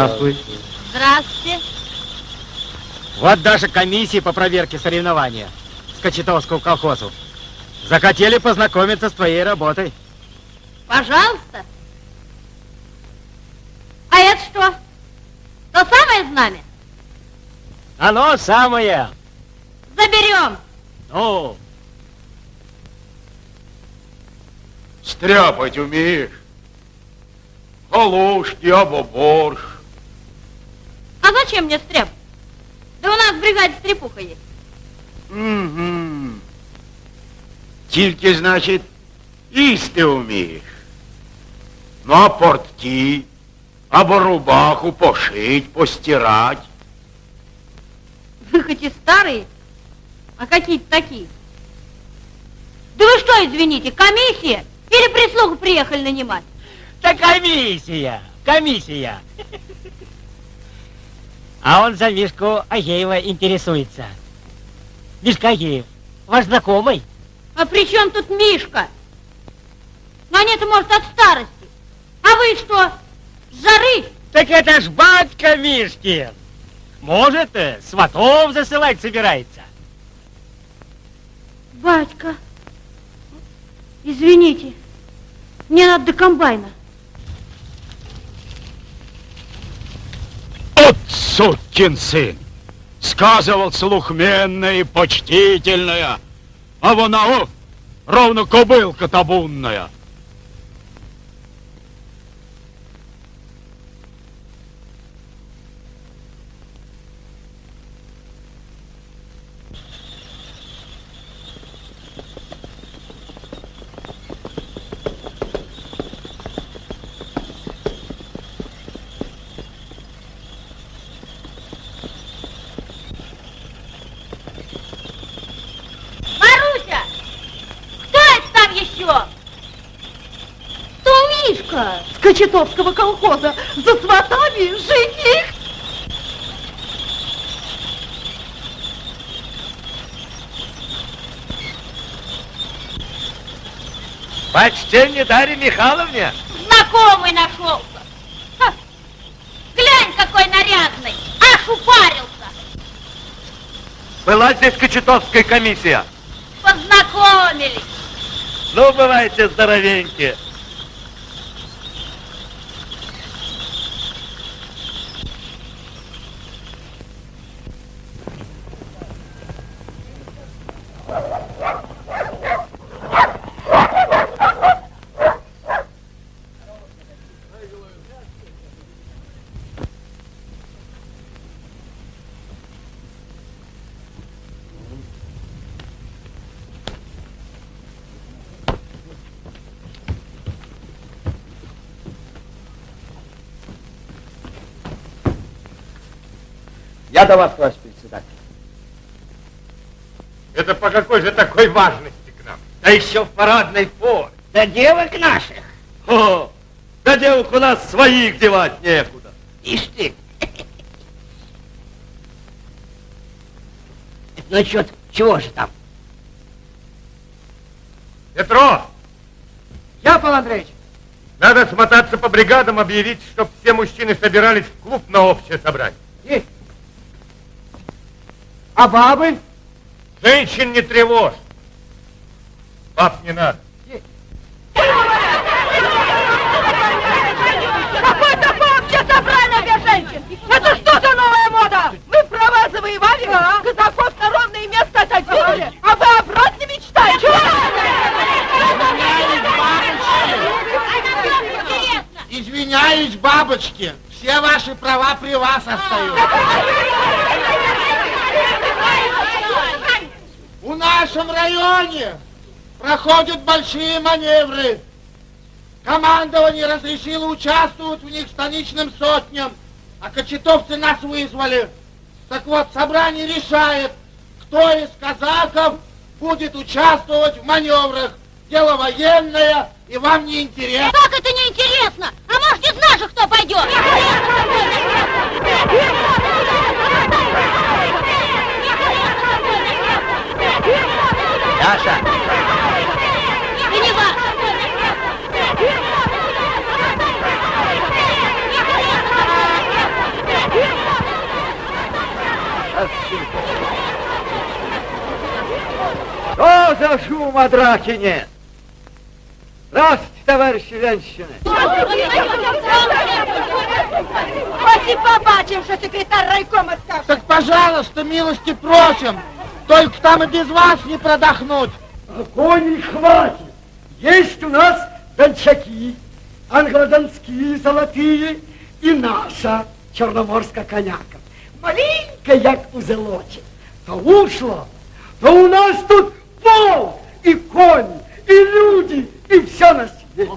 Здравствуй. Здравствуйте. Вот даже комиссии по проверке соревнования с Кочетовского колхозу. Захотели познакомиться с твоей работой. Пожалуйста. А это что? То самое знамя? Оно самое. Заберем. Ну, Стряпать умеешь? Галушки або борщ. А зачем мне стряп? Да у нас в бригаде стрепуха есть. Угу. Тільки, значить, їсти вмієш. Ну, а портки, або рубаху пошить, постирать. Вы хоть и старые, а какие-то такие. Да вы что, извините, комиссия? Или прислугу приехали нанимать? да комиссия, комиссия. А он за Мишку Агеева интересуется. Мишка Агеев, ваш знакомый? А при чем тут Мишка? Ну, они-то, может, от старости. А вы что, с жары? Так это ж батька Мишкин. Может, э, сватов засылать собирается. Батька, извините, мне надо до комбайна. От сукин сын! Сказывал слухменная и почтительная, а вона, о, ровно кобылка табунная. Мишка с Кочетовского колхоза за сватами жених. Почтение Дарье Михайловне. Знакомый нашелся. Ха! Глянь, какой нарядный. Аж упарился. Была здесь Кочетовская комиссия. Познакомились. Ну, бывайте здоровенькие. Я до вас, товарищ председатель. Это по какой же такой важности к нам? Да еще в парадной форме. Да девок наших. О, да девок у нас своих девать некуда. Ишь ты. Ну, чё, чего же там? Петро, Я, Павел Андреевич. надо смотаться по бригадам, объявить, чтоб все мужчины собирались в клуб на общее собрание. А бабы? Женщин не тревожь. Баб не надо. Какой такой вообще собрание для женщин? Это что за новая мода? Мы права завоевали, казаков на ровное место отодвинули, а вы обратно мечтаете? Извиняюсь, бабочки, все ваши права при вас остаются. В нашем районе проходят большие маневры. Командование разрешило участвовать в них станичным сотням, а кочетовцы нас вызвали. Так вот, собрание решает, кто из казаков будет участвовать в маневрах. Дело военное, и вам не интересно. Как это неинтересно? А может, из наших кто пойдет? наша. Не ваша. Что за шум о драке нет? Здравствуйте, товарищи женщины. Спасибо, побачим, что секретарь райкома скажет. Так, пожалуйста, милости просим. Только там и без вас не продохнуть. Коней хватит. Есть у нас дончаки, англодонские золотые и наша черноморская коняка. Маленькая, як узелочек. То ушло, то у нас тут пол и кони, и люди, и все на свете.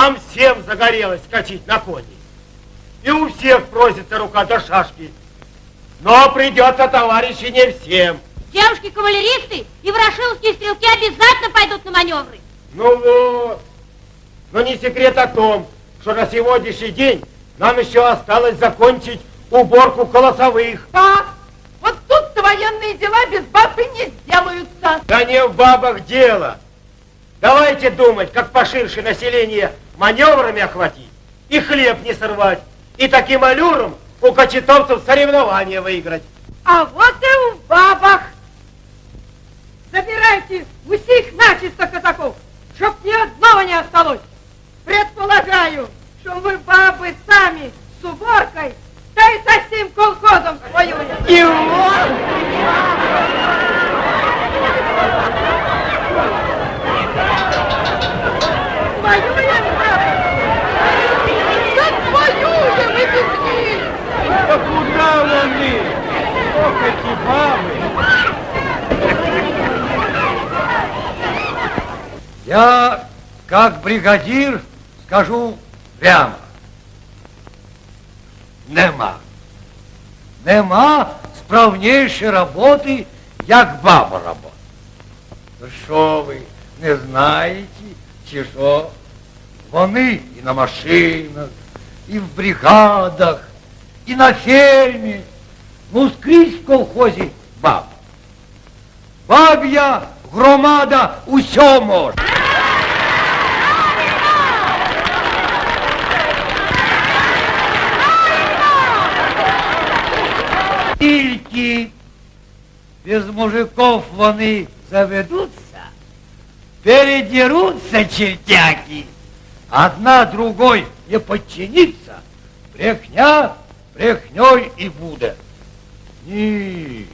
Нам всем загорелось скачать на кони. И у всех просится рука до шашки. Но придется, товарищи, не всем. Девушки-кавалеристы и ворошиловские стрелки обязательно пойдут на маневры. Ну вот. Но не секрет о том, что на сегодняшний день нам еще осталось закончить уборку колосовых. Да, вот тут-то военные дела без баб и не сделаются. Да не в бабах дело. Давайте думать, как поширше население маневрами охватить и хлеб не сорвать, и таким аллюром у кочетовцев соревнования выиграть. А вот и в бабах. Забирайте усих начисто казаков, чтоб ни одного не осталось. Предполагаю, что вы бабы сами с уборкой, да и со всем колхозом воюете. И вот Воюем, бабы! Как воюем и без них! Да куда вони? Ох, эти бабы! Я, как бригадир, скажу прямо. Нема. Нема справнейшей роботи, як баба робота. Що ви, не знаєте, чи що? Вони і на машинах, і в бригадах, і на фермі, ну скрізь в колхозі баб. Баб'я громада усьо може. Тільки без мужиков вони заведутся, передерутся чертяки, одна другой не подчинится, брехня брехней і буде. Ні,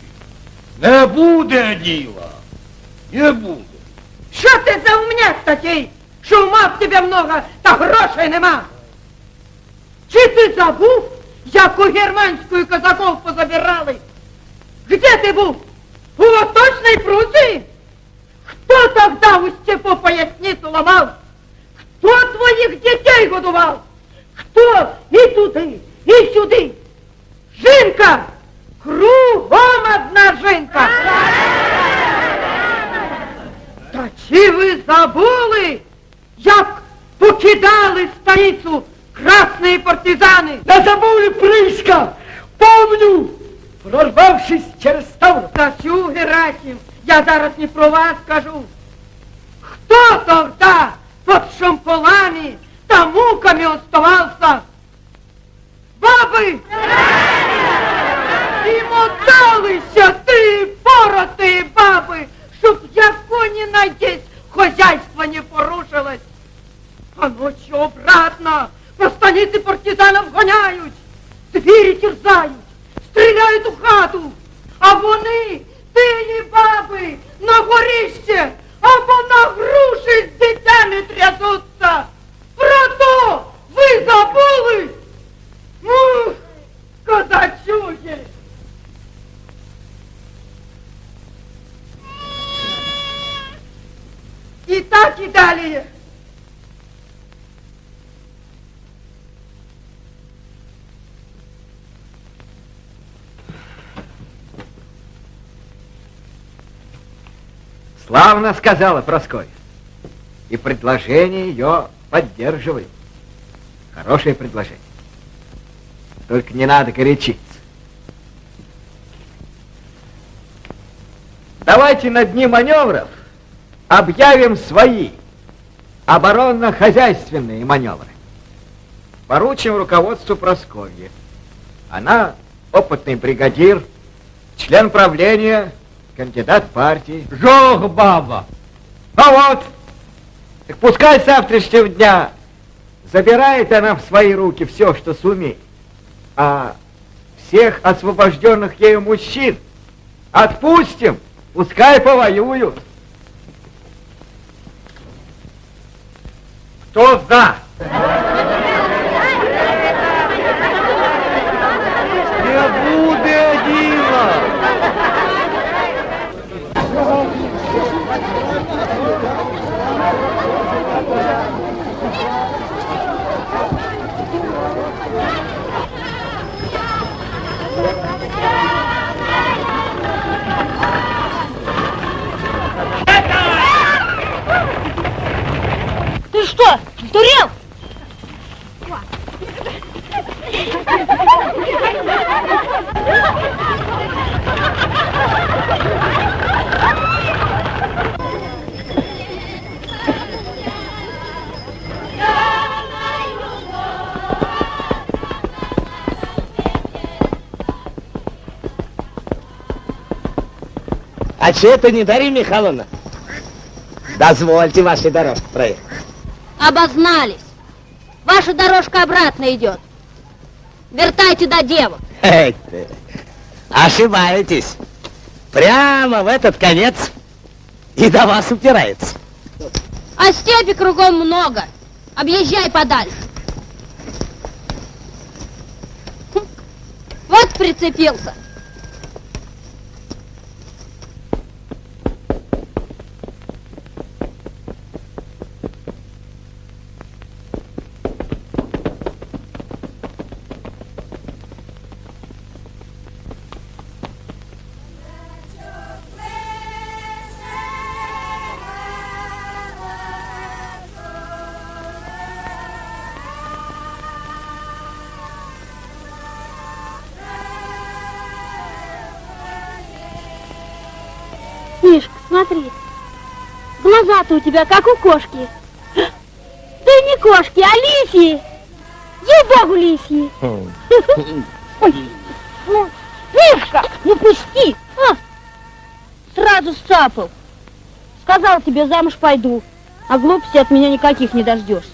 не буде діла, не буде. Що ти за умняк такий, що ума в тебе много, та грошей нема? Чи ти забув, як у германську казаков позабирали? Где ти був? У Восточной Пруссии? Кто тогда у степу поясницу ломал? Кто твоих детей годувал? Кто и туди, и сюди? Жінка! Кругом одна жінка! Та чи ви забули, як покидали станицю красні партизани? Да забыли Прыска! Помню! Прорвавшись через Ставр. Тасю, Герасим, я зараз не про вас скажу. Кто тогда под шамполами да муками оставался? Бабы! І моталися ти, поротые баби, чтоб яко не найдесь, хозяйство не порушилось. А ночью обратно по станице партизанов гоняють, двері терзають, стріляють у хату, а вони, тині баби, на горіще або на груші з дитями трясуться. Про то ви забули? Ух, козачує! І так і далі. Славно сказала Прасковья. И предложение ее поддерживаю. Хорошее предложение. Только не надо горячиться. Давайте на дни маневров объявим свои оборонно-хозяйственные маневры. Поручим руководству Прасковье. Она опытный бригадир, член правления, кандидат партии. Жох, баба! А вот, так пускай с завтрашнего дня забирает она в свои руки все, что сумеет. А всех освобожденных ею мужчин отпустим, пускай повоюют. Кто за? Не буде діла! Ты что, сдурел? А че это не Дарья Михайловна? Дозвольте вашей дорожке проехать. Обознались. Ваша дорожка обратно идет. Вертайте до девок. Ошибаетесь. Прямо в этот конец и до вас упирается. А степи кругом много. Объезжай подальше. Вот прицепился. У тебя как у кошки. Да не кошки, а лисьи. Ей-богу, лисьи. Ой, ну, Мишка, ну пусти. А, сразу сцапал. Сказал тебе, замуж пойду. А глупости от меня никаких не дождешься.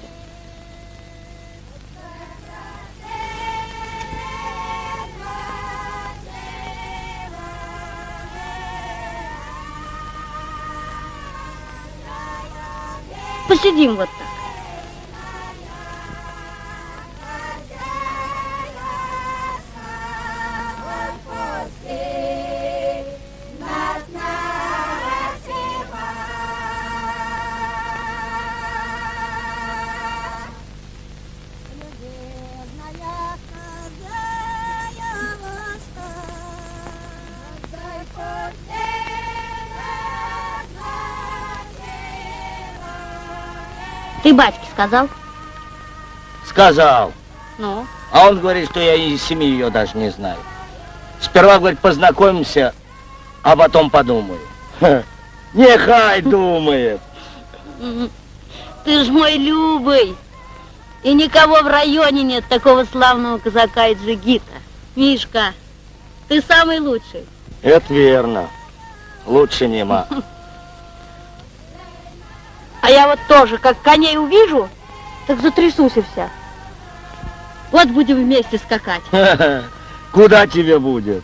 Посидим вот так. Ты батьке сказал? Сказал. Ну? А он говорит, что я и семьи ее даже не знаю. Сперва, говорит, познакомимся, а потом подумаю. Ха, Нехай думает. Ты ж мой любый. И никого в районе нет такого славного казака и джигита. Мишка, ты самый лучший. Это верно. Лучше нема. А я вот тоже, как коней увижу, так затрясусь и вся. Вот будем вместе скакать. Куда тебе будет?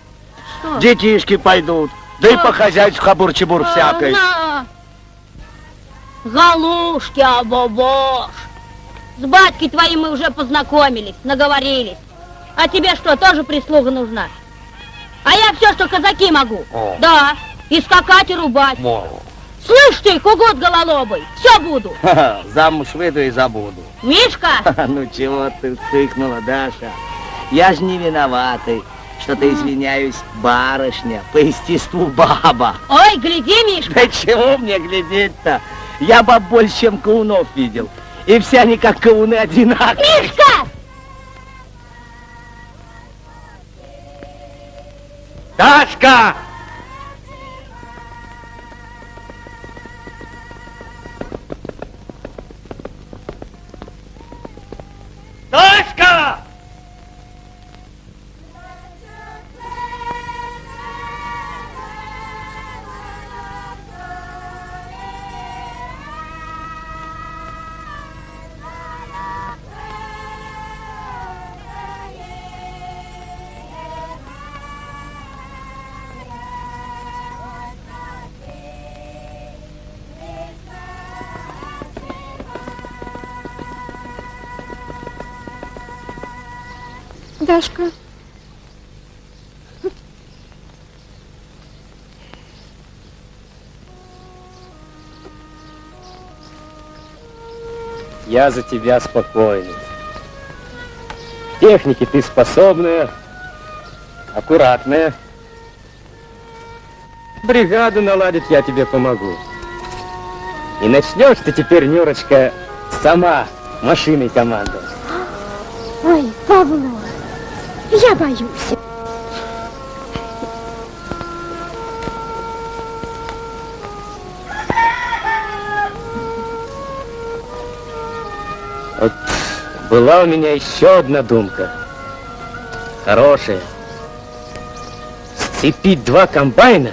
Что? Детишки пойдут. Да и по хозяйству хабур-чебур всякой. Галушки, абобош. С батькой твоим мы уже познакомились, наговорились. А тебе что, тоже прислуга нужна? А я все, что казаки могу. О. Да, и скакать, и рубать. Слышь ты, кугут гололобый, все буду. Ха-ха, Замуж выйду и забуду. Мишка, Ха-ха, Ну чего ты вспыхнула, Даша? Я ж не виноватый, что-то извиняюсь, барышня, по естеству баба. Ой, гляди, Мишка. Да чего мне глядеть-то? Я баб больше, чем каунов видел. И все они как кауны одинаковые. Мишка! Дашка! Дашка! Дашка. Я за тебя спокойный. В технике ты способная, аккуратная. Бригаду наладить я тебе помогу. И начнешь ты теперь, Нюрочка, сама машиной командовать. Ой, Павло, я боюсь. Вот была у меня еще одна думка. Хорошая. Сцепить два комбайна,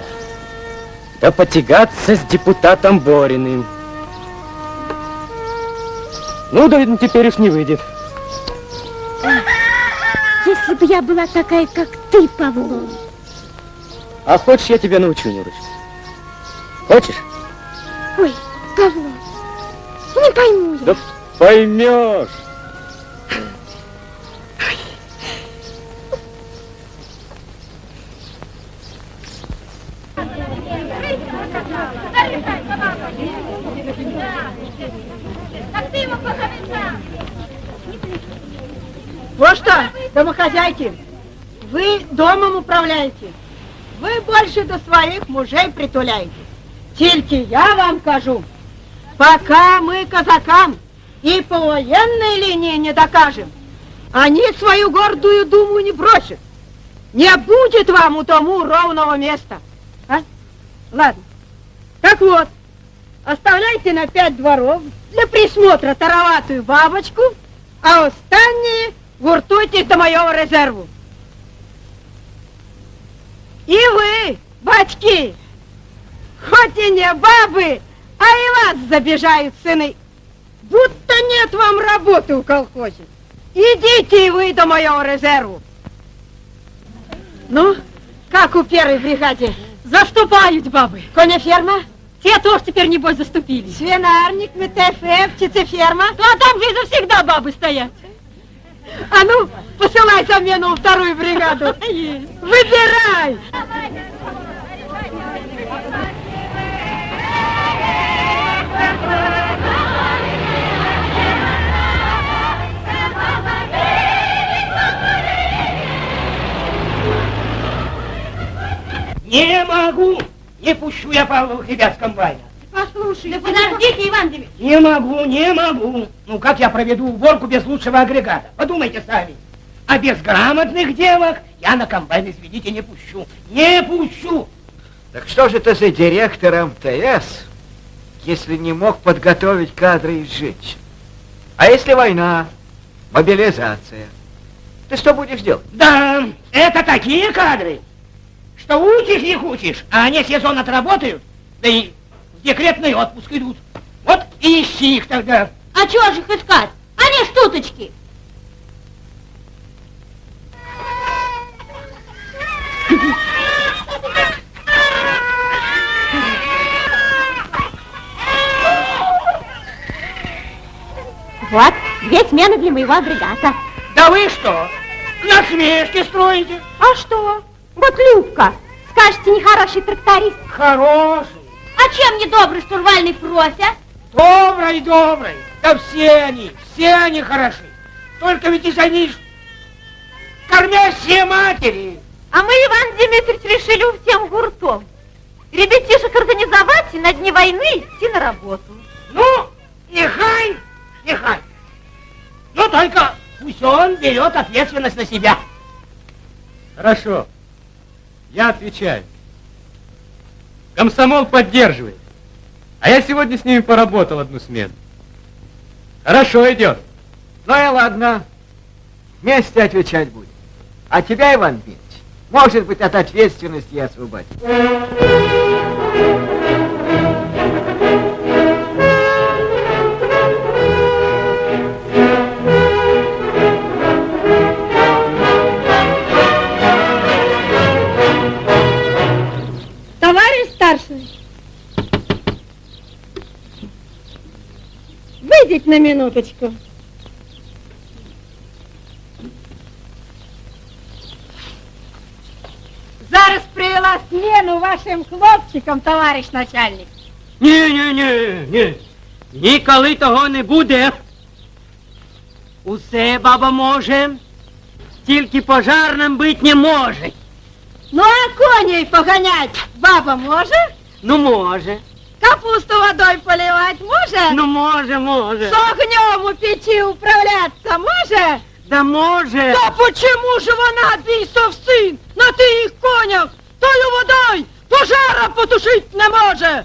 да потягаться с депутатом Бориным. Ну, да теперь уж не выйдет. Если бы я была такая, как ты, Павло. А хочешь, я тебя научу, Нюрочка? Хочешь? Ой, Павло, не пойму я. Да поймешь. Домохозяйки, вы домом управляете. Вы больше до своих мужей притуляете. Тільки я вам кажу, пока мы казакам и по военной линии не докажем, они свою гордую думу не бросят. Не будет вам у тому ровного места. А? Ладно. Так вот, оставляйте на пять дворов для присмотра тароватую бабочку, а остальные гуртуйтесь до моего резерву. И вы, батьки, хоть и не бабы, а и вас забежают сыны, будто нет вам работы в колхозе. Идите и вы до моего резерву. Ну, как у первой бригаде? Заступают бабы. Конеферма, Те тоже теперь, небось, заступили. свинарник, МТФ, птицеферма. Ну, а там, видно, всегда бабы стоят. А ну, посылай замену во вторую бригаду. Выбирай! Не могу! Не пущу я Павловых ребят с комбайна. Послушай, Да подождите, Иван Демидович. Не могу, не могу. Ну как я проведу уборку без лучшего агрегата? Подумайте сами. А без грамотных девок я на комбайн, извините, не пущу. Не пущу. Так что же ты за директор МТС, если не мог подготовить кадры из женщин? А если война, мобилизация? Ты что будешь делать? Да, это такие кадры, что учишь их учишь, а они сезон отработают, да и в декретный отпуск идут. Вот и ищи их тогда. А чего же их искать? Они штуточки. Вот, две смены для моего агрегата. Да вы что, насмешки строите? А что? Вот Любка, скажете, нехороший тракторист. Хороший, А чем не добрый штурвальный Фрося? добрый, добрый. Да все они, все они хороши. Только ведь и они ж кормящие матери. А мы, Иван Дмитриевич, решили всем гуртом. Ребятишек организовать и на дни войны идти на работу. Ну, нехай, нехай. Но только пусть он берет ответственность на себя. Хорошо. Я отвечаю. Комсомол поддерживает. А я сегодня с ними поработал одну смену. Хорошо идет. Ну и ладно. Вместе отвечать будем. А тебя, Иван Дмитриевич, может быть, от ответственности и освободить. выйдите на минуточку. Зараз привела смену вашим хлопчикам, товарищ начальник. Ні, ні, ні, ні. Ніколи того не буде. Усе баба може, тільки пожарним бить не може. Ну а коней погонять баба може? Ну може. Капусту водой поливать може? Ну може, може. С огнем у печи управляться може? Да може. Да почему же вона, бісов син, на тих конях, тою водой пожара потушить не може?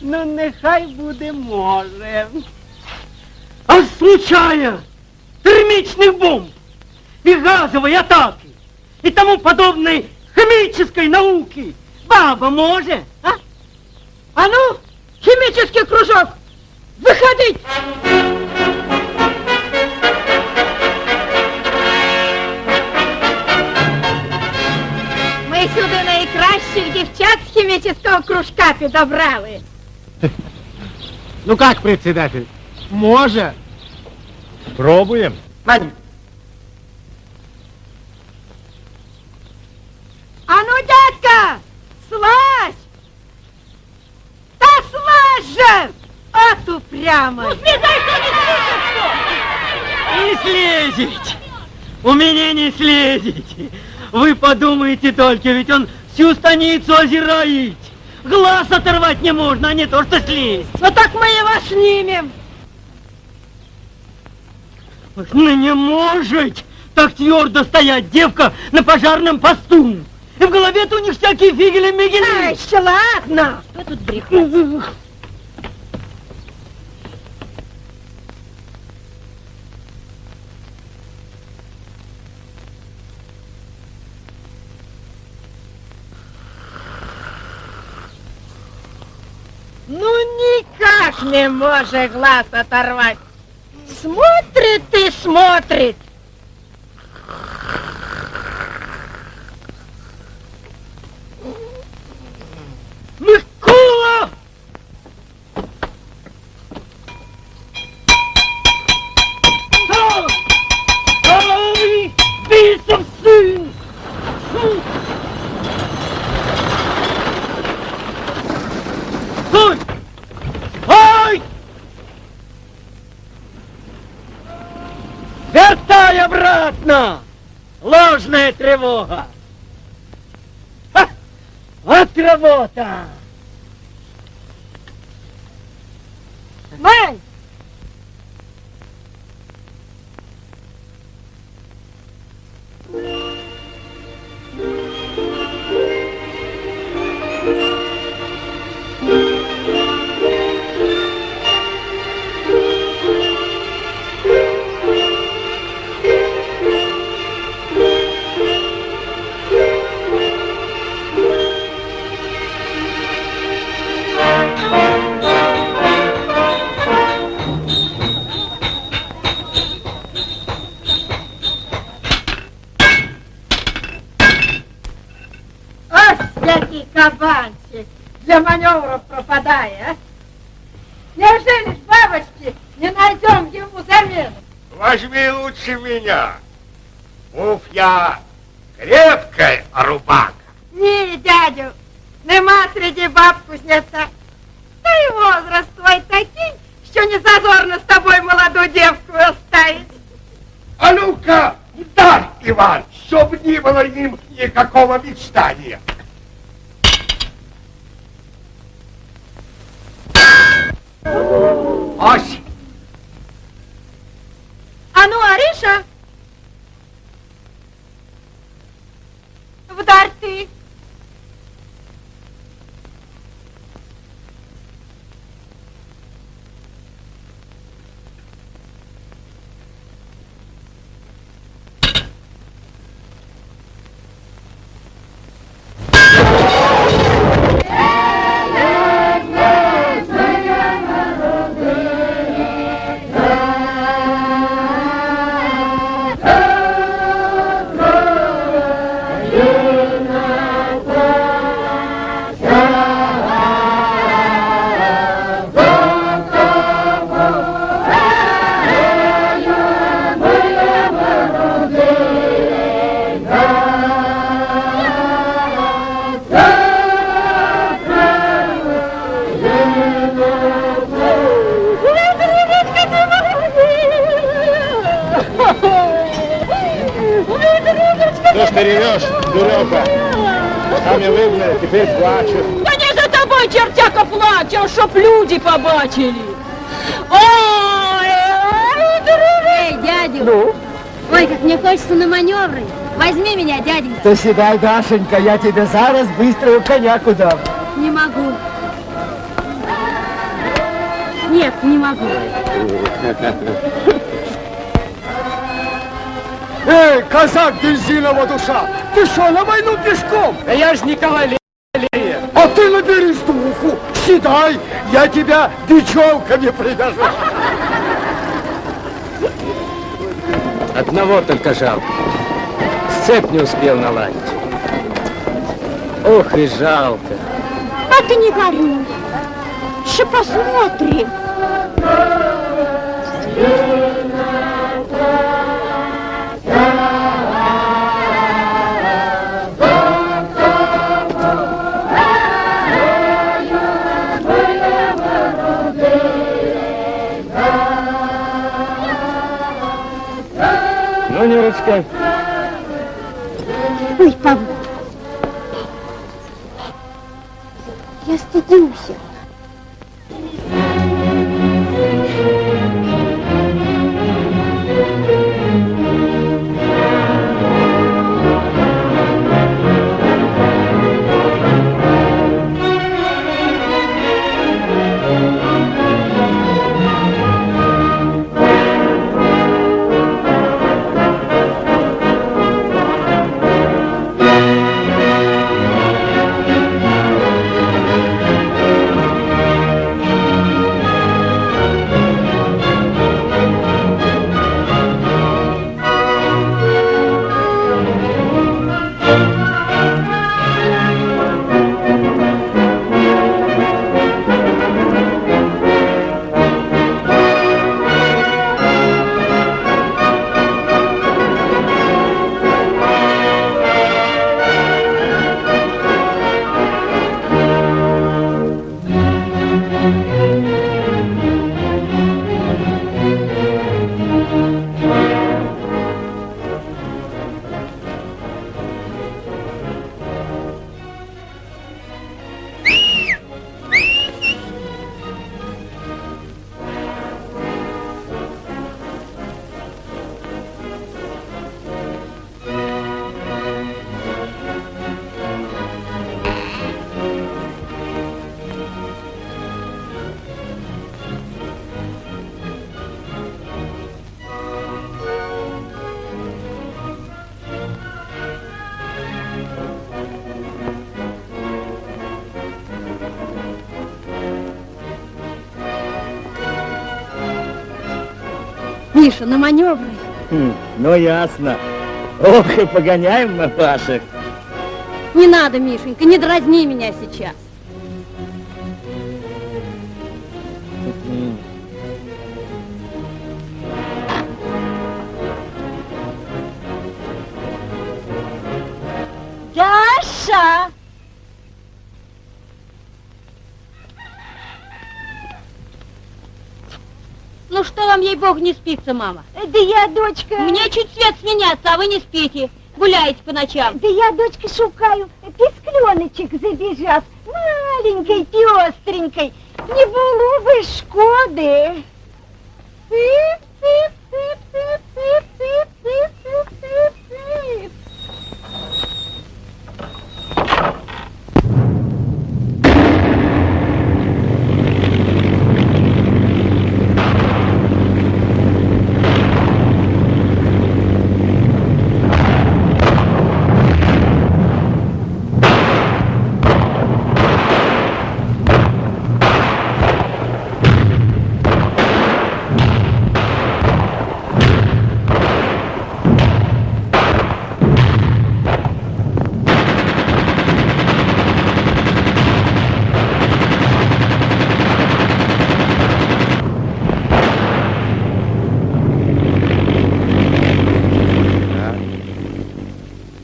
Ну нехай буде може. А в случае термічних бомб и газовой атаки и тому подобной химической науки баба може, а? химический кружок, выходить! Ми сюди найкращих дівчат з хімічного кружка підобрали. Ну как, председатель? Може. Пробуем. Вань, же! От упрямо! Ну, Не слезете! У меня не слезете! Вы подумайте только, ведь он всю станицу озирает! Глаз оторвать не можно, а не то что слезть! Ну так мы его снимем! Ну не может так твердо стоять девка на пожарном посту! И в голове-то у них всякие фигели-мигели! Ай, еще ладно! Что тут брехать? Не может глаз оторвать. Смотрит и смотрит. Микола! Ложная тревога! Ха! Вот работа! Мань! Який кабанчик для маневров пропадает, а? Неужели ж бабочки не найдем ему замену? Возьми лучше меня. Уф, я крепкая рубака. Ні, дядю, нема среди баб кузнеца. Та й возраст твой такий, що не зазорно з тобою молоду девку оставить. А ну-ка, ударь, Иваныч. чтоб не было им никакого мечтания. Ось! А ну, Ариша! Вдарь ты! То седай, Дашенька, я тебе зараз быструю коняку дам. Не могу. Нет, не могу. Эй, казак бензинова душа, ты что, на войну пешком? Да я ж не кавалер. А ты наберись духу, седай, я тебя бечевками привяжу. Одного только жалко. Сцеп не успел наладить. Ох и жалко. А ты не горюй. Еще посмотрим. Ну, Нюрочка, Ой, Павел. Я стыдился. Миша, на маневры. Хм, ну ясно. Ох, и погоняем мы ваших. Не надо, Мишенька, не дразни меня сейчас. Вам, ей-богу, не спится, мама? Да я, дочка... Мне чуть свет сменяться, а вы не спите. гуляете по ночам? Да я, дочка, шукаю пискленочек забежав, маленькой, пестренькой. Не было бы шкоды. Цып, цып, цып, цып, цып, цып, цып, цып, цып, цып.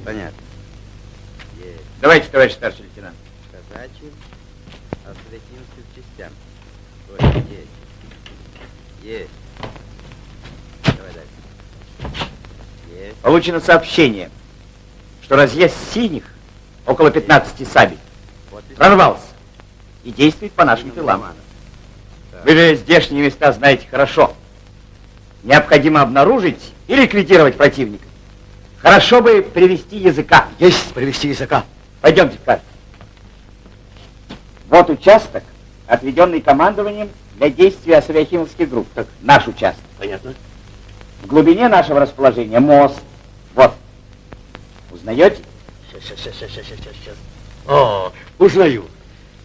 Понятно. Есть. Давайте, товарищ старший лейтенант. Казачьим, осветинским частям. Ой, есть. Есть. Давай дальше. Есть. Получено сообщение, что разъезд синих, около 15 сабель, прорвался и действует по нашим тылам. Вы же здешние места знаете хорошо. Необходимо обнаружить и ликвидировать противника. Хорошо бы привести языка. Есть привести языка. Пойдемте, Карл. Вот участок, отведенный командованием для действия асавиахимовских групп. Так, наш участок. Понятно. В глубине нашего расположения мост. Вот. Узнаете? Сейчас, сейчас, сейчас, сейчас, сейчас. О, узнаю.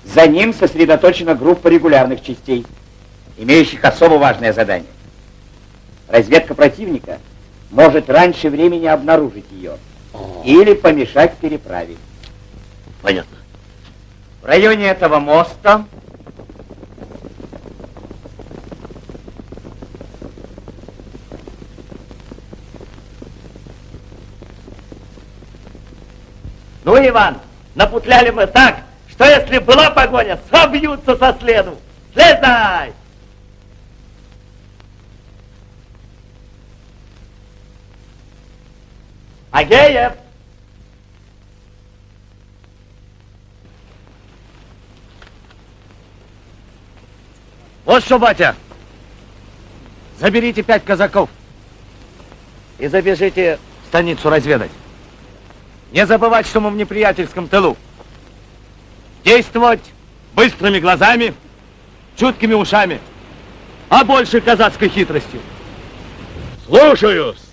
За ним сосредоточена группа регулярных частей, имеющих особо важное задание. Разведка противника может раньше времени обнаружить ее или помешать переправе. Понятно. В районе этого моста Ну, Иван, напутляли мы так, что если была погоня, собьются со следу. Слезай! Агеев! Вот что, батя, заберите пять казаков и забежите в станицу разведать. Не забывать, что мы в неприятельском тылу. Действовать быстрыми глазами, чуткими ушами, а больше казацкой хитростью. Слушаюсь.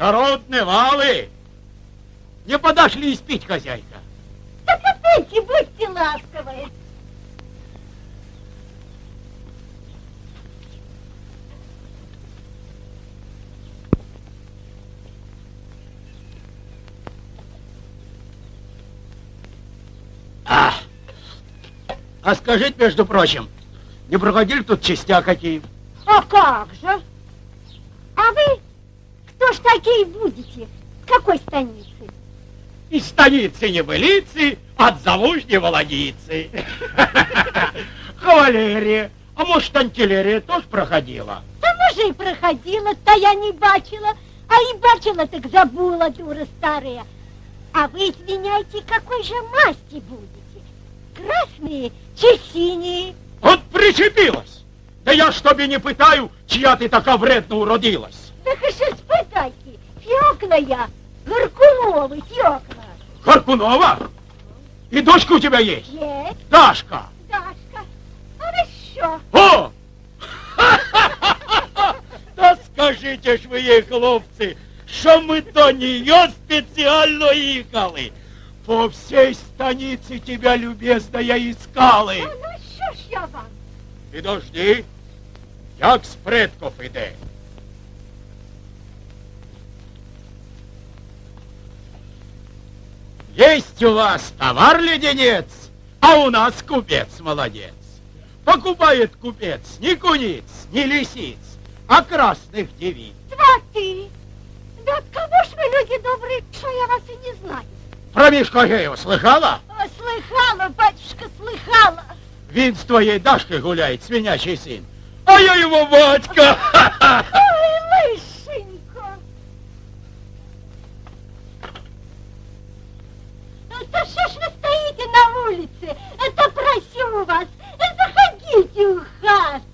Народные валы! Не подошли испить, хозяйка. Так опять будьте ласковы. А, а скажите, между прочим, не проходили тут частя какие? А как же? А вы такие будете? С какой станицы? Из станицы небылицы, от замужней володицы. Кавалерия, а может, антилерия тоже проходила? Да може и проходила, та я не бачила. А и бачила, так забыла, дура старая. А вы, извиняйте, какой же масти будете? Красные чи синие? Вот причепилась. Да я ж тобі не питаю, чья ты така вредно уродилась. Так и что спытайте, фиокна я. Горкуновы, Тёкла. Каркунова? И дочка у тебя есть? Есть, Дашка. Дашка. Хорошо. О! Та скажите ж ви їй, хлопці, що ми до нее спеціально їхали. По всей станице тебя, любезная, искали. Ну що ж я вам? Підожди, як з предков іде. Есть у вас товар-леденец, а у нас купец молодец. Покупает купец ни куниц, ни лисиц, а красных девиц. Сваты. Да от кого ж вы, люди добрые, что я вас и не знаю? Про Мишку слыхала? О, слыхала, батюшка, слыхала. Він з твоєю Дашкой гуляет, свинячий сын. А я его батька. Ой, лышенько. Да что ж вы стоите на улице? Это просю вас, заходите в хату.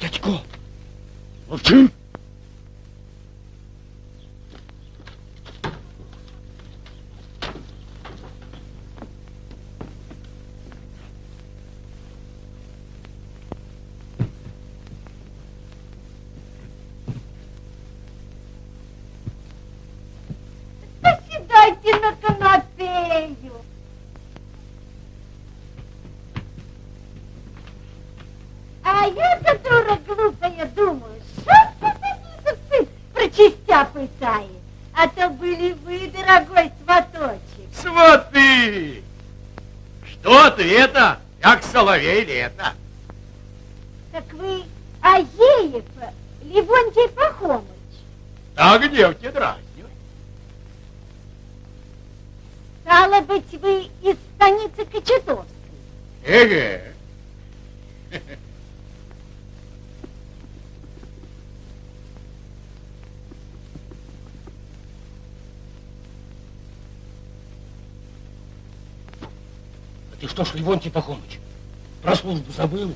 Дядько, мовчи. Соловей лето. Так вы Аеев Левонтий Пахомыч. Так девки дразнивай. Стало быть, вы из станицы Кочетовской. Эге. А ты что ж, Левонтий Пахомыч, про службу забыл?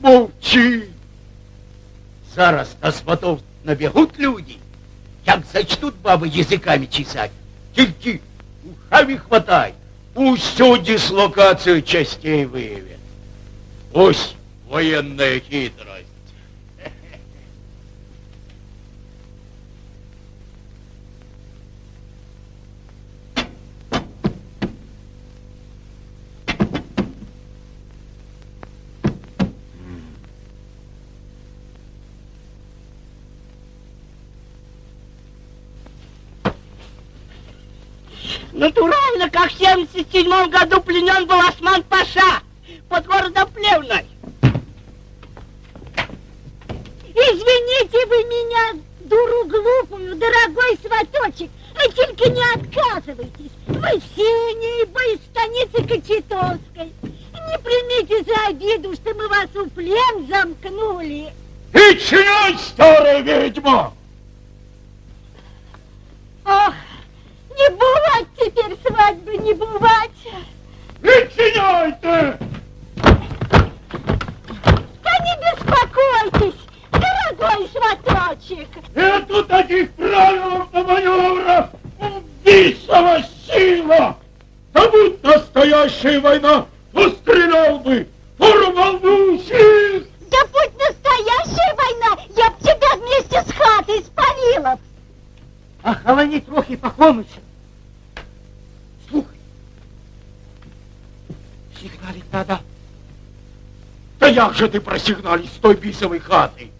Мовчи! Зараз на сватов набегут люди, як зачнут бабы языками чесать. Тільки ушами хватай, усю дислокацию частей выявят. Ось военная хитрость. Натурально, как в 77 году пленен был Осман Паша под городом Плевной. Извините вы меня, дуру глупую, дорогой сваточек, а только не отказывайтесь. Мы все небо из станицы Кочетовской. Не примите за обиду, что мы вас у плен замкнули. И чиняй, старая ведьма! Не бывать теперь свадьбы, не бывать. Начиняй ты! Да не беспокойтесь, дорогой сваточек. Нету таких правил на маневрах! Убийство сила! Да будь настоящая война, пострелял бы, порвал бы уши! Да будь настоящая война, я б тебя вместе с хатой спалила. Охолони трохи, Пахомыч. Сигналить надо. Да як же ты просигналить с той бисовой хаты?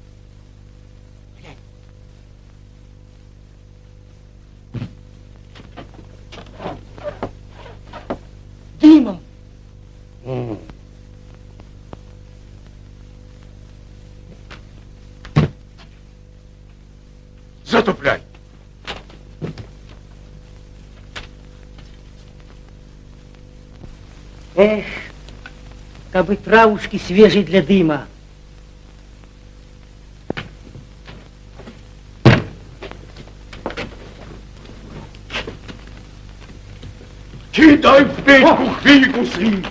Димом. Затупляй. Эх, как бы травушки свежей для дыма. Дай в печку фикусы.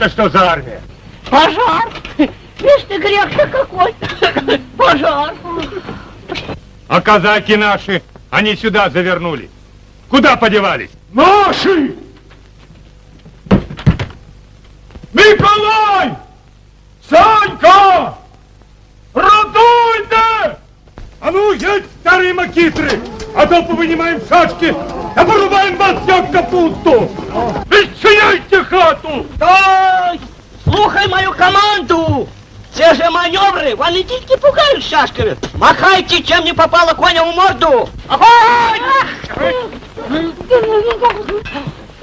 Это что за армия? Пожар! Видишь ты, грех-то какой! Пожар! А казаки наши, они сюда завернули. Куда подевались? Наши! Николай! Санька! Радуйте! А ну, едь, старые макитры! А то повынимаем шашки, а порубаем вас, как капусту! Исчиняйте хату! Стой! Слухай мою команду! Все же маневры, вон и дитки шашками. Махайте, чем не попало коням в морду! Огонь!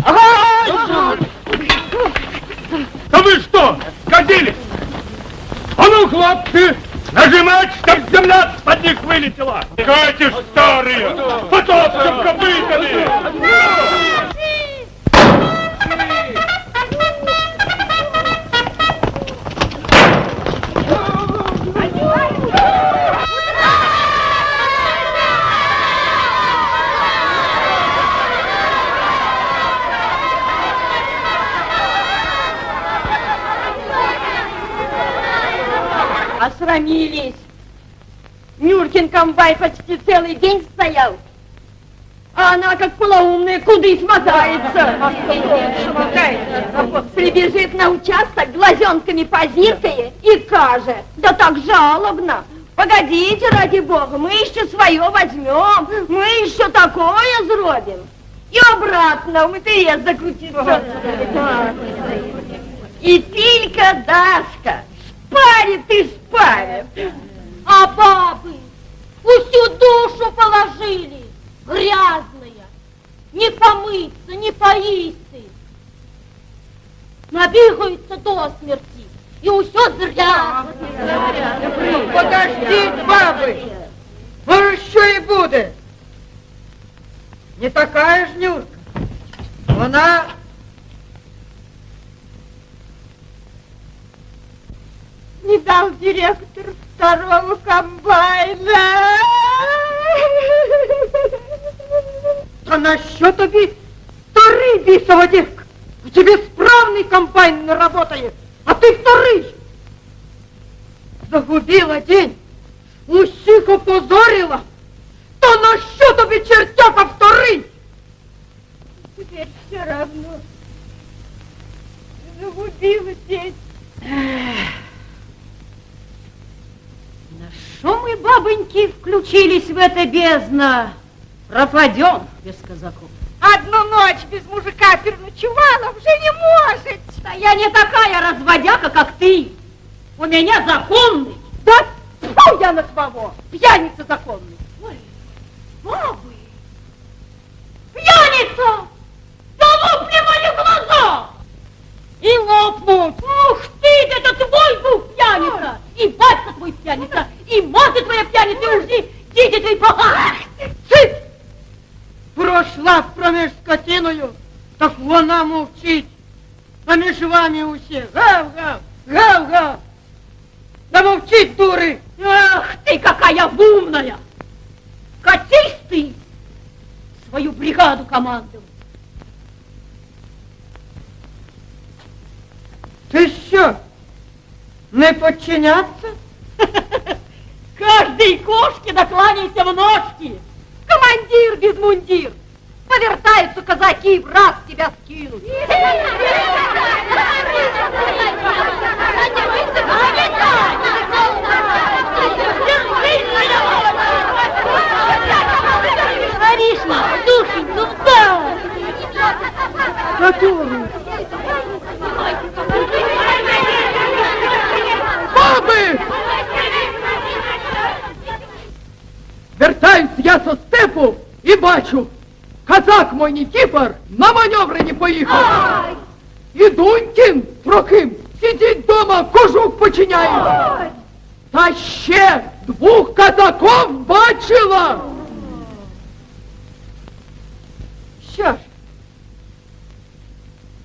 Огонь! Да вы что, сходились? А ну, хлопцы, нажимать, чтоб земля под них вылетела! Катишь, старые, потопчем копытами! Осрамились. Нюркин комбай почти целый день стоял. А она, как полоумная, куды смотается. Прибежит на участок, глазенками позиркая и каже, да так жалобно. Погодите, ради бога, мы еще свое возьмем, мы еще такое зробим. И обратно в МТС закрутится. И Тилька Дашка спарит и спарит. А бабы всю душу положили, грязные, не помыться, не поисты. Набегаются до смерти, и все зря. Подождите, бабы, может, еще и будет. Не такая ж Нюрка. Она Не дал директор второго комбайна. Та на що тобі вторий бісова дівка? У тебе справний комбайн не работает, а ты второй. Загубила день, усіх опозорила. То на що тобі чертяка вторий? Теперь все равно. Загубила день. что мы, бабоньки, включились в это бездна? Пропадем, без казаков. Одну ночь без мужика переночевала, уже не может. Да я не такая разводяка, как ты. У меня законный. Да тьфу я на твоего, пьяница законный. Ой, бабы, пьяница! Да лопни мои глаза! И лопнут! Ух ты, это твой был пьяница! И батька твой пьяница, мать твоя пьяница, и уж дети твои поганые! Цыц! Прошла промеж скотиною, так вона мовчить. А між вами усі. Гав-гав, гав-гав. Да мовчить, дури! Ах ты, какая умная! Катись ты! Свою бригаду командовать! Ти що? Не подчиняться? Каждой кошке накланяйся в ножки! Командир без мундир! Повертаются казаки и в раз тебя скинут. Аришна, душенька, да! Которую? Бабы! Вертаюсь я со степу і бачу, казак мой Нікіпор на маневри не поїхав. І Дунькін Трохим сидить дома, кожух починяє. Та ще двох казаков бачила. Що ж?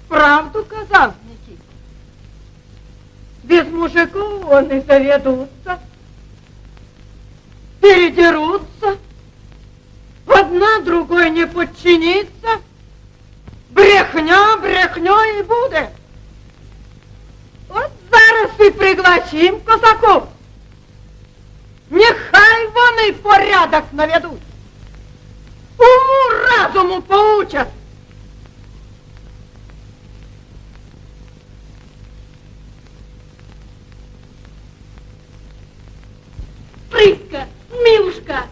Правду казав Нікіт. Без мужиков вони заведутся, передерутся, одна другой не подчинится, брехня, брехня і буде. От зараз і пригласим козаков. Нехай вони порядок наведуть. Уму разуму поучать. Прыска, милушка,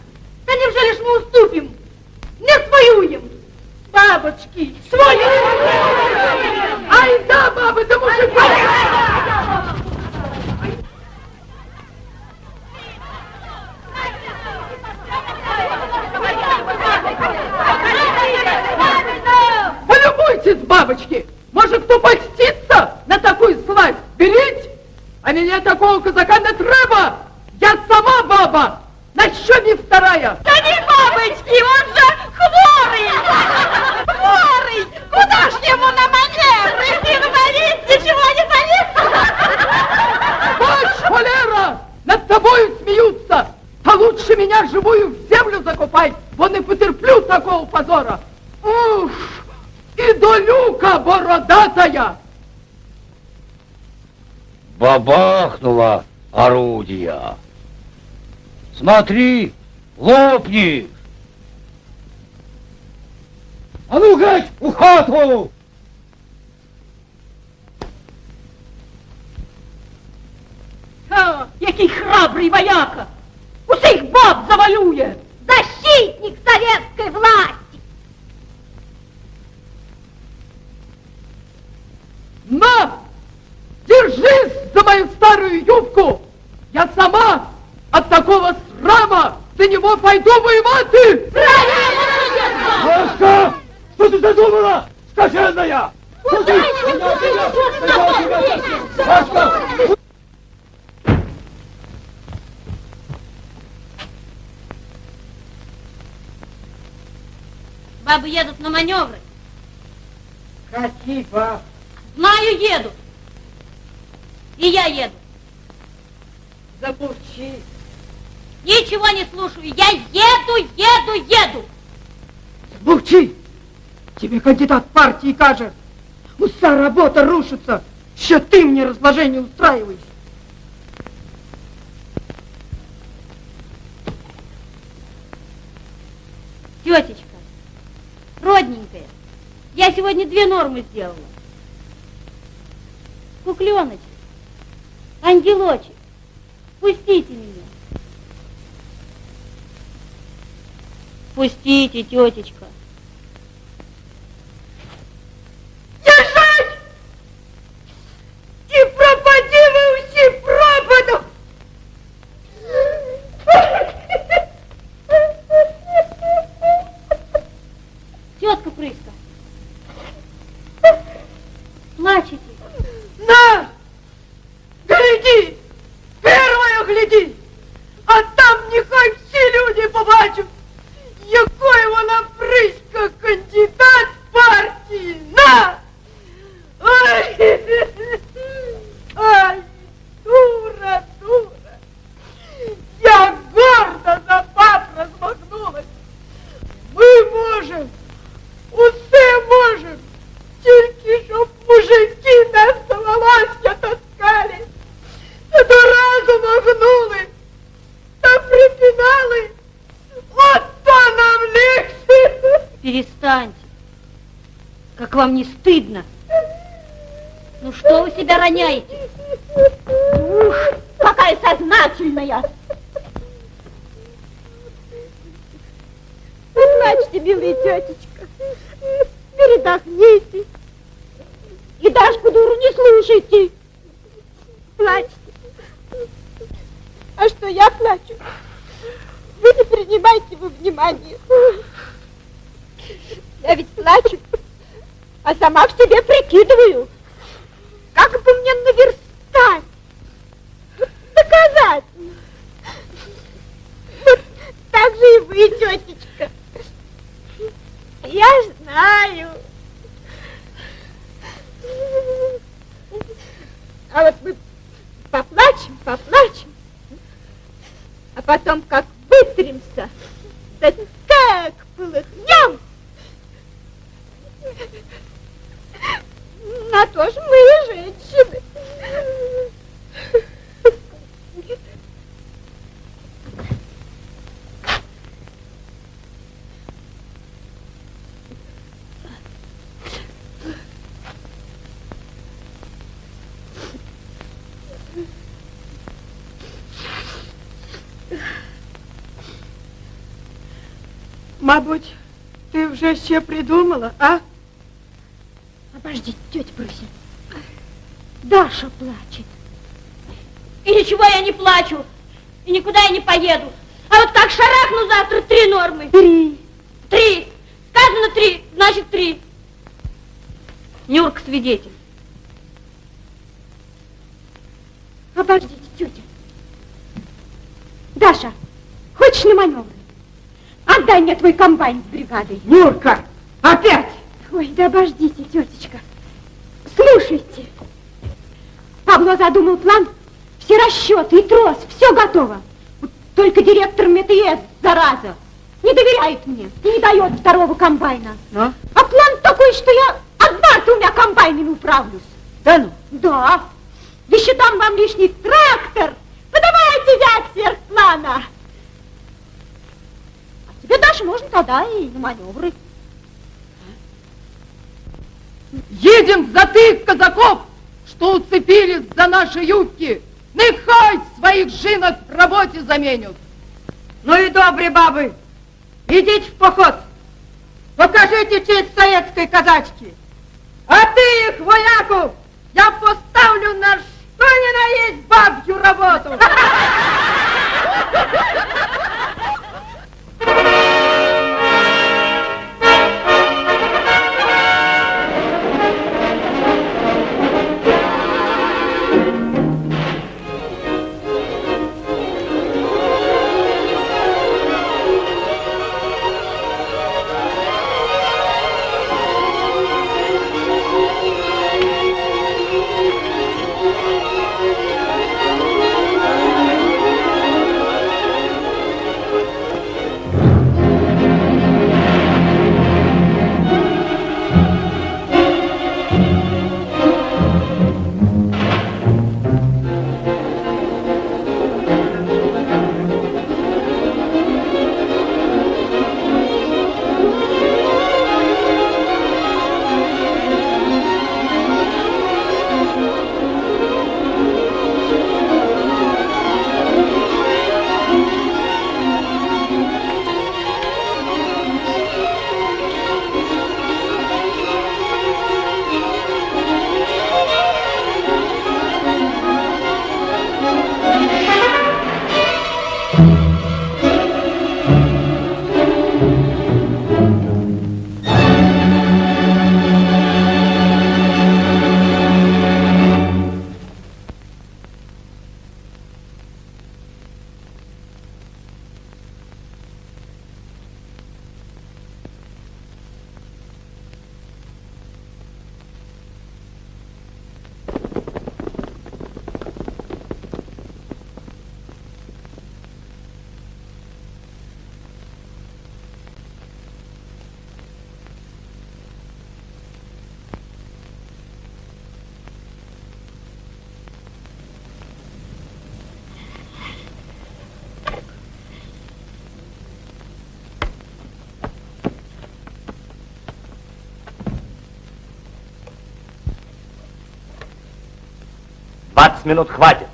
да неужели ж мы уступим? Не своюем! Бабочки, свои! Ай да, бабы, да мужиков! Полюбуйтесь, бабочки! Может, кто польстится на такую славь? Берите! А меня такого казака не треба! Я сама баба! На що не вторая? Да не бабочки, он же хворый! Хворый! Куда ж ему на маневры? Инвалид, ничего не болит! Бач, холера! Над тобою смеются! А лучше меня живую в землю закопай, бо не потерплю такого позора! Ух! И долюка бородатая! Бабахнуло орудие. Смотри, лопни! А ну геть у хату! Ха, який храбрий вояка! Усіх баб завалює! Защитник советской власти! На! Держись за мою старую юбку! Я сама от такого срама за него пойду воевать! Машка! Что ты задумала, скаженная? Машка! Бабы едут на маневры. Какие баб? Знаю, едут. И я еду. Замолчи. Ничего не слушаю. Я еду, еду, еду. Молчи! Тебе кандидат партии каже. Вся работа рушится. Ще ты мне разложение устраиваешь. Тетечка, родненькая, я сегодня две нормы сделала. Кукленочек, ангелочек, пустите меня. Пустите, тетечка. Мабуть, ты вже ще придумала, а? Обождите, тетя Пруся. Даша плачет. И ничего я не плачу. И никуда я не поеду. А вот как шарахну завтра три нормы. Три. Твой комбайн с бригадой. Нюрка, опять? Ой, да обождите, тетечка. Слушайте. Павло задумал план, все расчеты и трос, все готово. Только директор МТС, зараза, не доверяет мне и не дает второго комбайна. Ну? А план такой, что я одна двумя комбайнами управлюсь. Да ну? Да. Еще дам вам лишний трактор. Подавайте взять сверх плана. А тебе, Даша, можно тогда и на маневры. Едем за тих казаков, что уцепились за наши юбки. Нехай своих жінок в роботі заменят. Ну и добрі бабы, идите в поход. Покажите честь советской казачки. А ты их, вояков, я поставлю на что ни на есть бабью работу. 20 минут хватит.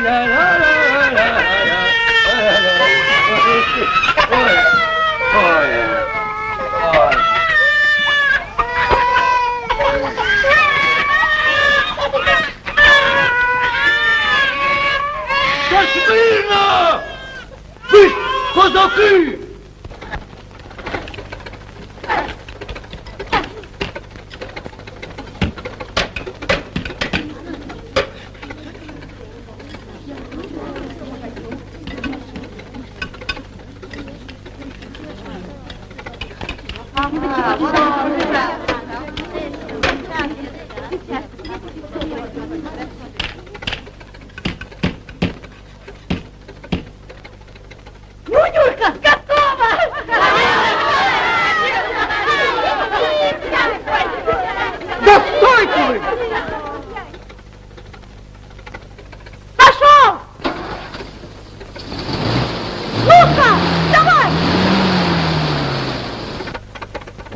Да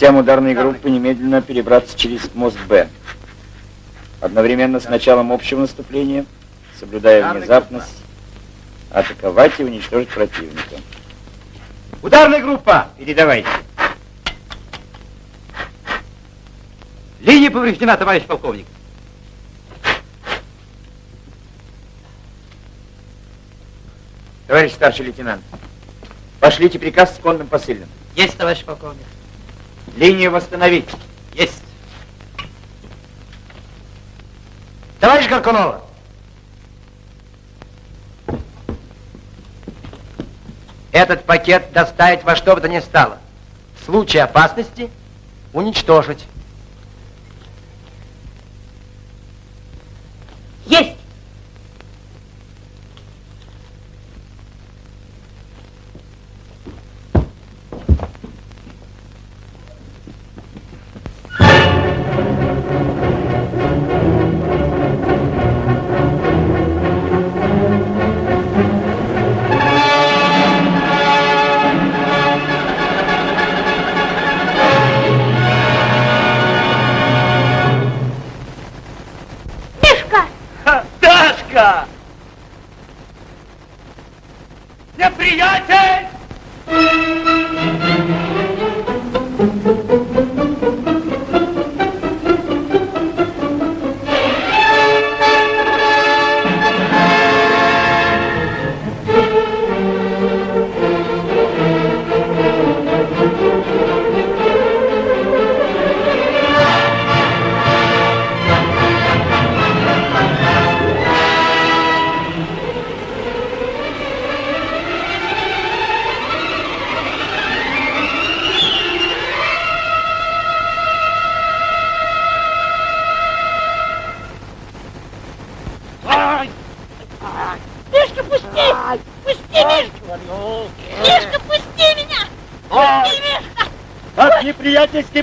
Частям ударной группы немедленно перебраться через мост Б. Одновременно с началом общего наступления, соблюдая внезапность, атаковать и уничтожить противника. Ударная группа! Передавайте. Линия повреждена, товарищ полковник. Товарищ старший лейтенант, пошлите приказ с конным посыльным. Есть, товарищ полковник. Линию восстановить. Есть. Товарищ Горкунова! Этот пакет доставить во что бы то ни стало. В случае опасности уничтожить.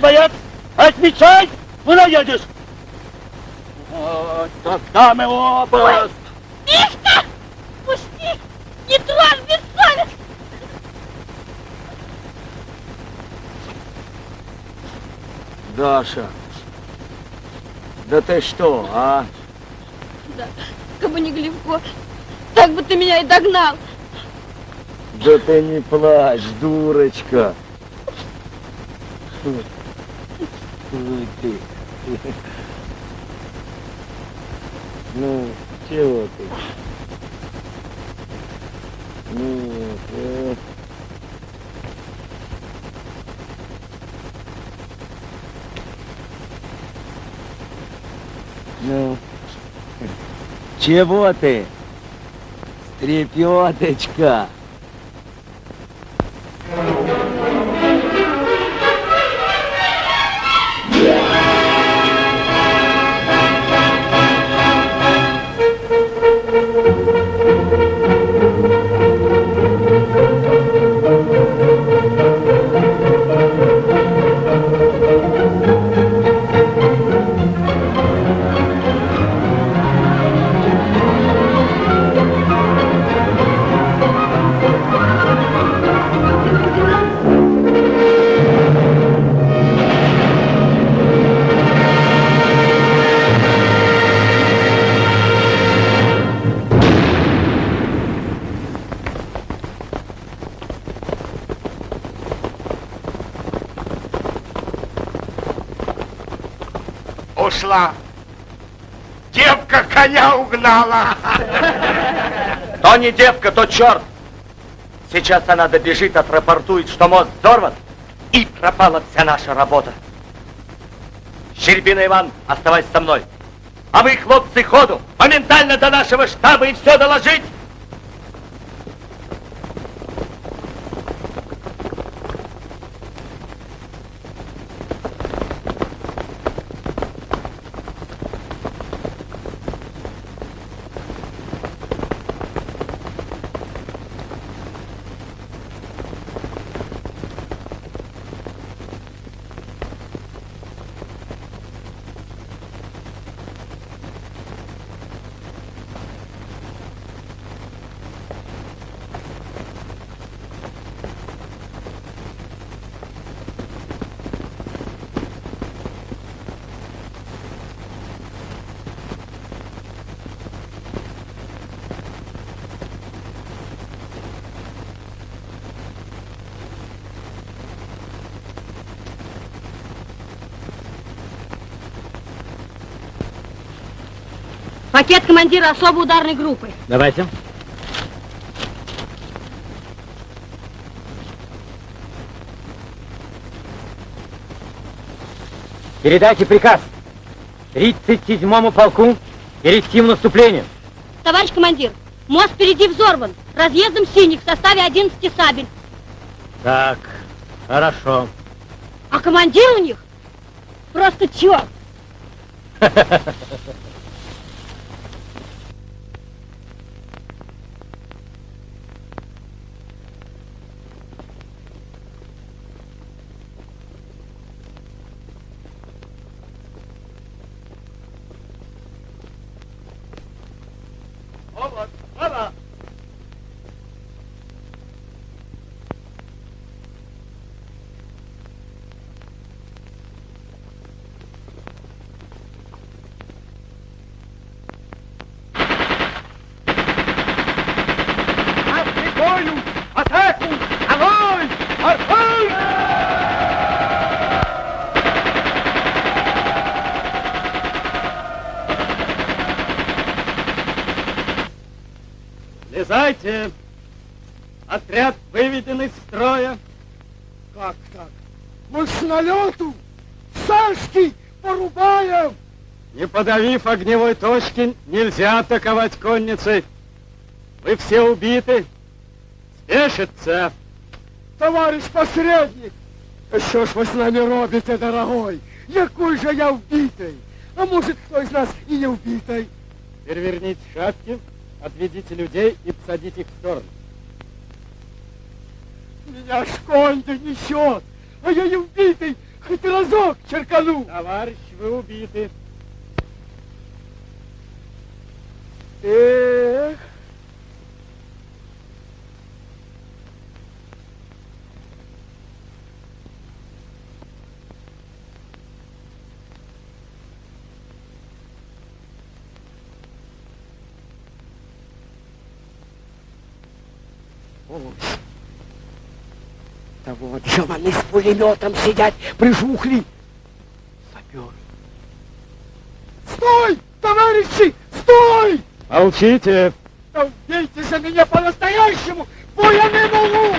Боец, отвечай, куда едешь? Вот, тогда мы оба... Мишка! Пусти! Не трожь бессовестно! Даша, да ты что, а? Да, как бы не Глевко, так бы ты меня и догнал. Да ты не плачь, дурочка. Ой ты. Ну, чего ты? Ну, э. Ну, чего ты? Трепеточка. Коня угнала. То не девка, то черт. Сейчас она добежит, отрапортует, что мост взорван, и пропала вся наша работа. Щербина Иван, оставайся со мной. А вы, хлопцы, ходу, моментально до нашего штаба и все доложить. Пакет командира особой ударной группы. Давайте. Передайте приказ 37-му полку перейти в наступление. Товарищ командир, мост впереди взорван. Разъездом синих в составе 11 сабель. Так, хорошо. А командир у них просто черт. Слезайте! Отряд выведен из строя. Как так? Мы с налету Сашки порубаем! Не подавив огневой точки, нельзя атаковать конницей. Вы все убиты. Спешится. Товарищ посредник! Що ж ви з нами робите, дорогой? Якой же я вбитий? А может, кто из нас и не убитый? Переверните шапки, отведите людей и посадите их в сторону. Меня ж конь несет, а я не убитый, хоть разок черкану. Товарищ, вы убиты. Эх. Ой. Да вот же они с пулеметом сидят, прижухли. Саперы. Стой, товарищи, стой! Молчите. Да убейте за меня по-настоящему, не могу!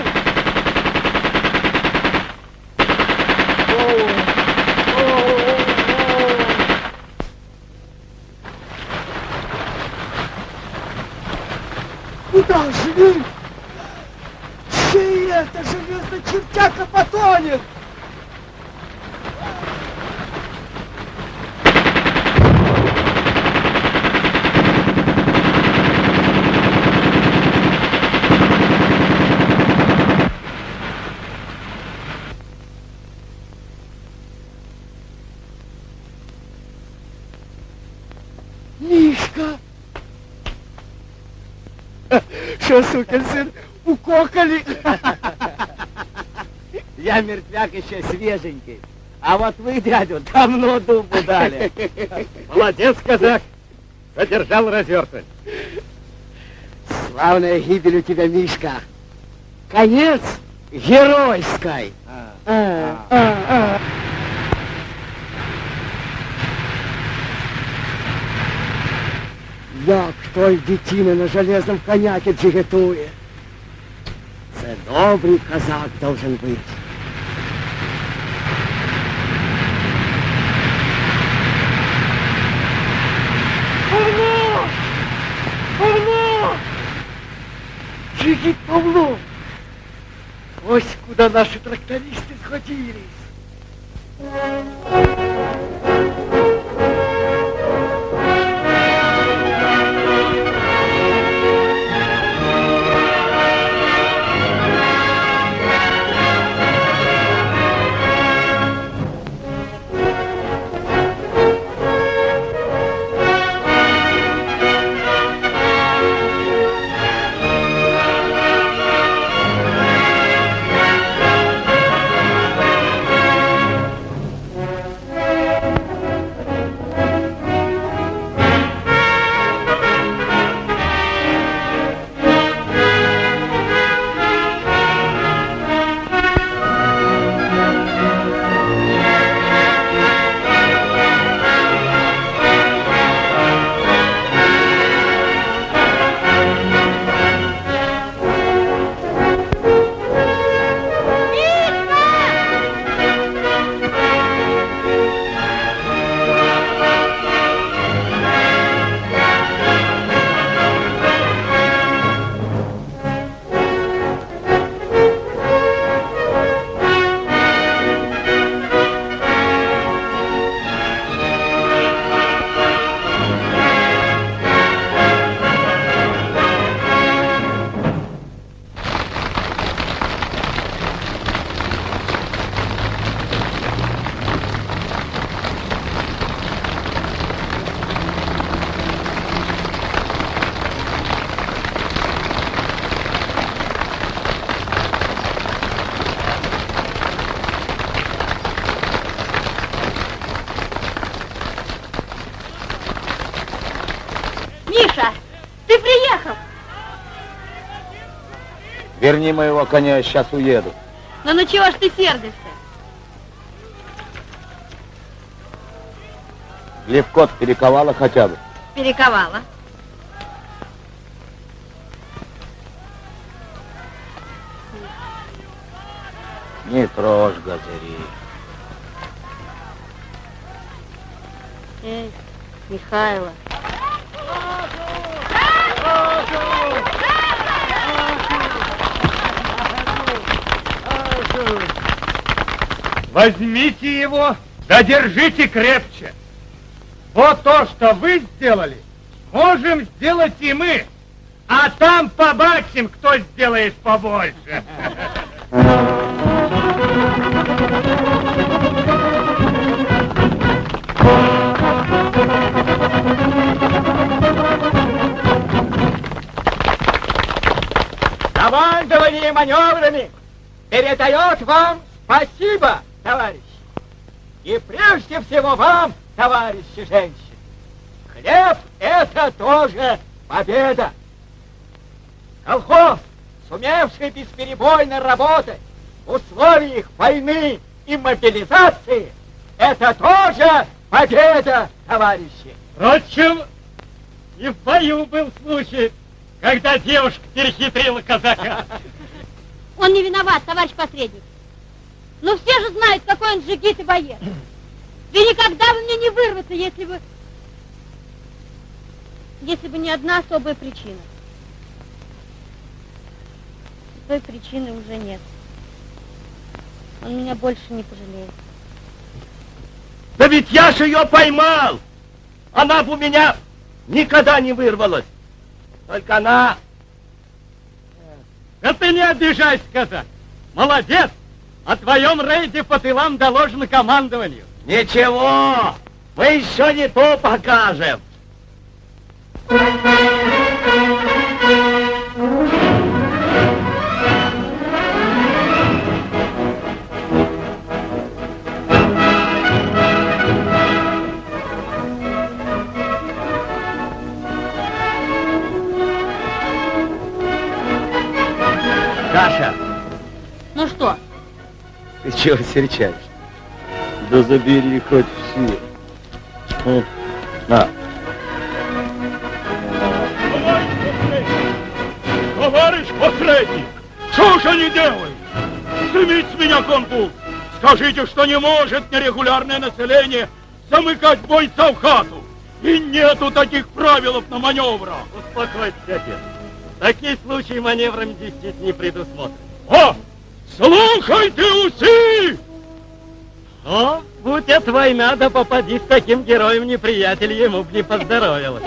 Куда же это железный чертяка потонет? Мишка! Что, сукин сын, укокали? Я мертвяк еще свеженький. А вот вы, дядю, давно дубу дали. Молодец, казак. Задержал развертывать. Славная гибель у тебя, Мишка. Конец геройской. А, а, а. Як той дитина на железном коняке джигетує. Це добрий казак должен бути. Джигит Павло! Ось куда наши трактористы сходились. Верни моего коня, я сейчас уеду. Ну, ну чего ж ты сердишься? Левкот перековала хотя бы? Перековала. Не трожь, Газари. Эй, Михайло. Разум! Разум! Возьмите его, задержите крепче. Вот то, что вы сделали, можем сделать и мы. А там побачим, кто сделает побольше. Командование маневрами передает вам спасибо, товарищи. И прежде всего вам, товарищи женщины. Хлеб – это тоже победа. Колхоз, сумевший бесперебойно работать в условиях войны и мобилизации, это тоже победа, товарищи. Впрочем, и в бою был случай, когда девушка перехитрила казака. Он не виноват, товарищ посредник. Но все же знают, какой он джигит и боец. И никогда бы мне не вырваться, если бы... Если бы не одна особая причина. Той причины уже нет. Он меня больше не пожалеет. Да ведь я же ее поймал! Она бы у меня никогда не вырвалась. Только она... Да ты не обижайся, казак. Молодец! О твоем рейде по тылам доложено командованию. Ничего, мы еще не то покажем. Каша, Ты чего серчаешь? Да забери хоть все. М, На. Товарищ посредник, что же они делают? Снимите с меня контур. Скажите, что не может нерегулярное население замыкать бойца в хату. И нету таких правил на маневрах. Успокойтесь, отец. Такие случаи маневрами действительно не предусмотрены. О, слухай ты, уси! О, будь это война, да попади с таким героем неприятель, ему б не поздоровилось.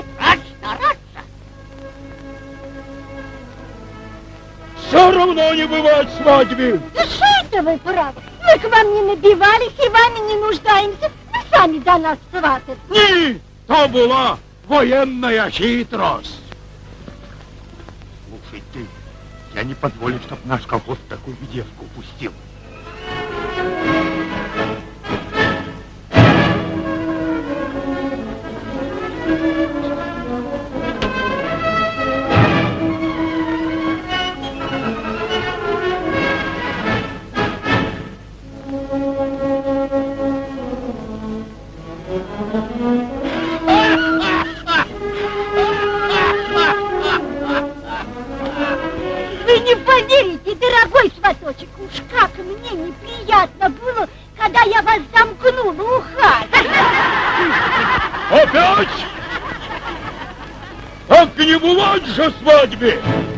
Все равно не бывает свадьбы. Да что это вы, право? Мы к вам не набивались и вами не нуждаемся. Вы сами до нас сватать. Ні, то була военная хитрость. Слушай ты, я не позволю, чтоб наш колхоз такую девку упустил. Бывает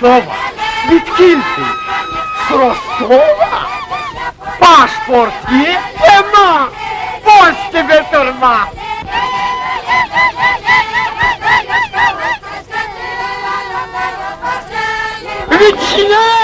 Виткинцы, с Ростова. Паспорт есть? Нема! Вот тебе тюрьма! Ветчина!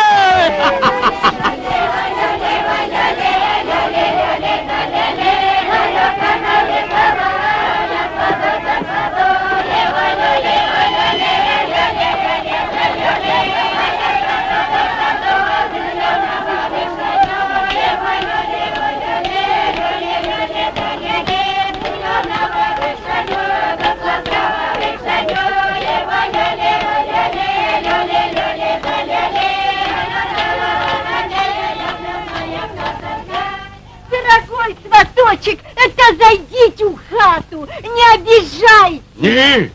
Сваточек, это зайдите в хату, не обижай. Не,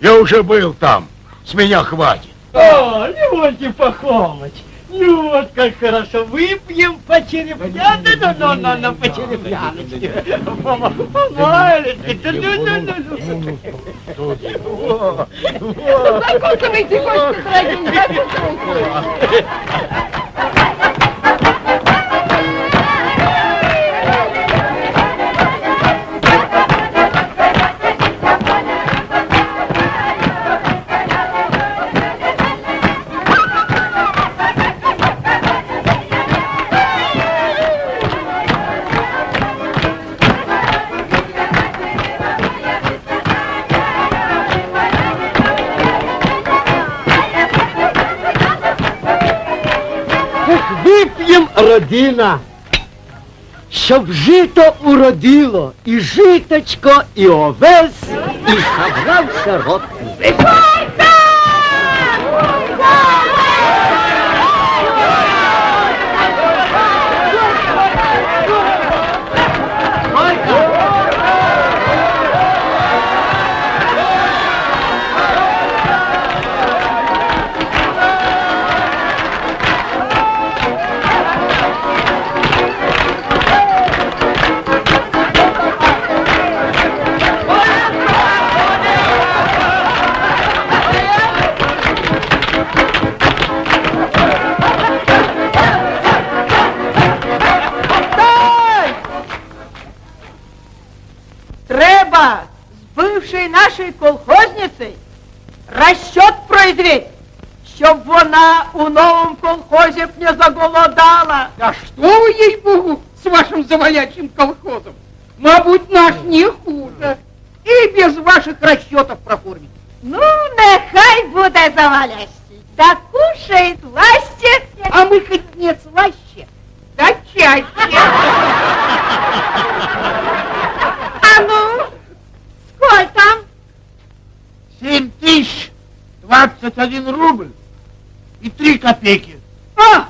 я уже был там. С меня хватит. О, Леонтий Пахомыч, ну вот как хорошо, выпьем по черепьяне, ну, ну, ну, ну, по черепьяночке. Да ну, ну, ну, ну. Закусывайте, гости дорогие, закусывайте. родина, щоб жито уродило, і житочко, і овес, і собрався рот. Вона у новому колхозі б не заголодала. Да что вы, ей-богу, с вашим завалячим колхозом? Мабуть, наш не хуже. И без ваших расчетов проформить. Ну, нехай буде завалящий. Да кушает слаще, А мы хоть не слаще, да чаще. А ну, сколько там? Семь тысяч двадцать один рубль и три копейки. А,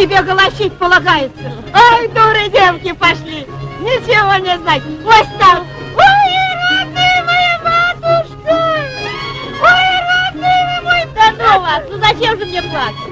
тебе голосить полагается. Ой, дуры девки пошли, ничего не знать. Ой, там, ой, родные моя матушка, ой, родные мой... Да ну вас, ну зачем же мне плакать?